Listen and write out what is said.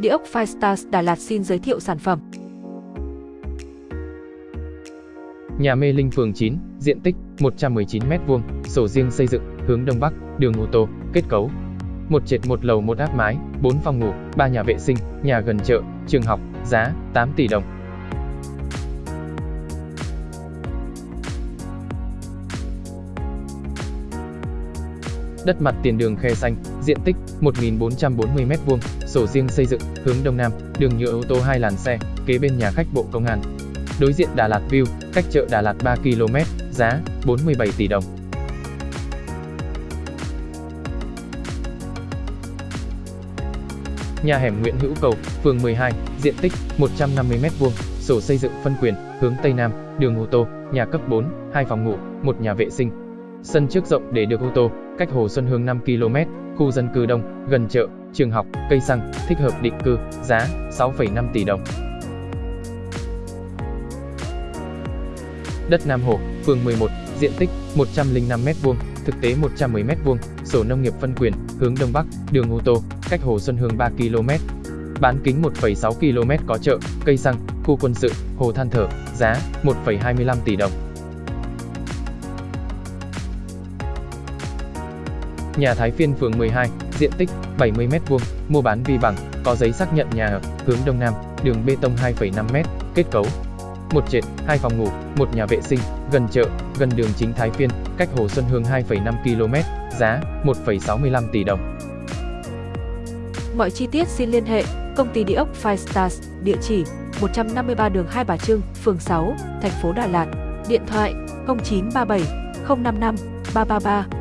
Địa ốc Firestars Đà Lạt xin giới thiệu sản phẩm. Nhà Mê Linh phường 9, diện tích 119m2, sổ riêng xây dựng, hướng Đông Bắc, đường ô tô, kết cấu. Một trệt một lầu một áp mái, 4 phòng ngủ, 3 nhà vệ sinh, nhà gần chợ, trường học, giá 8 tỷ đồng. Đất mặt tiền đường khe xanh, diện tích 1.440m2, sổ riêng xây dựng, hướng Đông Nam, đường nhựa ô tô hai làn xe, kế bên nhà khách Bộ Công an. Đối diện Đà Lạt View, cách chợ Đà Lạt 3 km, giá 47 tỷ đồng. Nhà hẻm Nguyễn Hữu Cầu, phường 12, diện tích 150m2, sổ xây dựng phân quyền, hướng Tây Nam, đường ô tô, nhà cấp 4, 2 phòng ngủ, một nhà vệ sinh. Sân trước rộng để được ô tô, cách Hồ Xuân Hương 5 km, khu dân cư đông, gần chợ, trường học, cây xăng, thích hợp định cư, giá 6,5 tỷ đồng. Đất Nam Hồ, phường 11, diện tích 105m2, thực tế 110m2, sổ nông nghiệp phân quyền, hướng Đông Bắc, đường ô tô, cách Hồ Xuân Hương 3 km. Bán kính 1,6 km có chợ, cây xăng, khu quân sự, hồ than thở, giá 1,25 tỷ đồng. Nhà Thái Phiên phường 12, diện tích 70m2, mua bán vi bằng, có giấy xác nhận nhà ở, hướng Đông Nam, đường bê tông 2,5m, kết cấu. Một trệt, hai phòng ngủ, một nhà vệ sinh, gần chợ, gần đường chính Thái Phiên, cách Hồ Xuân Hương 2,5 km, giá 1,65 tỷ đồng. Mọi chi tiết xin liên hệ công ty địa ốc Five Stars, địa chỉ 153 đường Hai Bà Trưng, phường 6, thành phố Đà Lạt, điện thoại 0937 055 333